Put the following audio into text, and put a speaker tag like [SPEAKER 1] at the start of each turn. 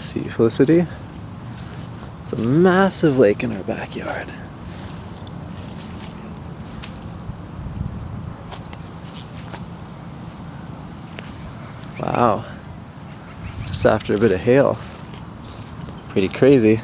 [SPEAKER 1] See Felicity? It's a massive lake in our backyard. Wow. Just after a bit of hail. Pretty crazy.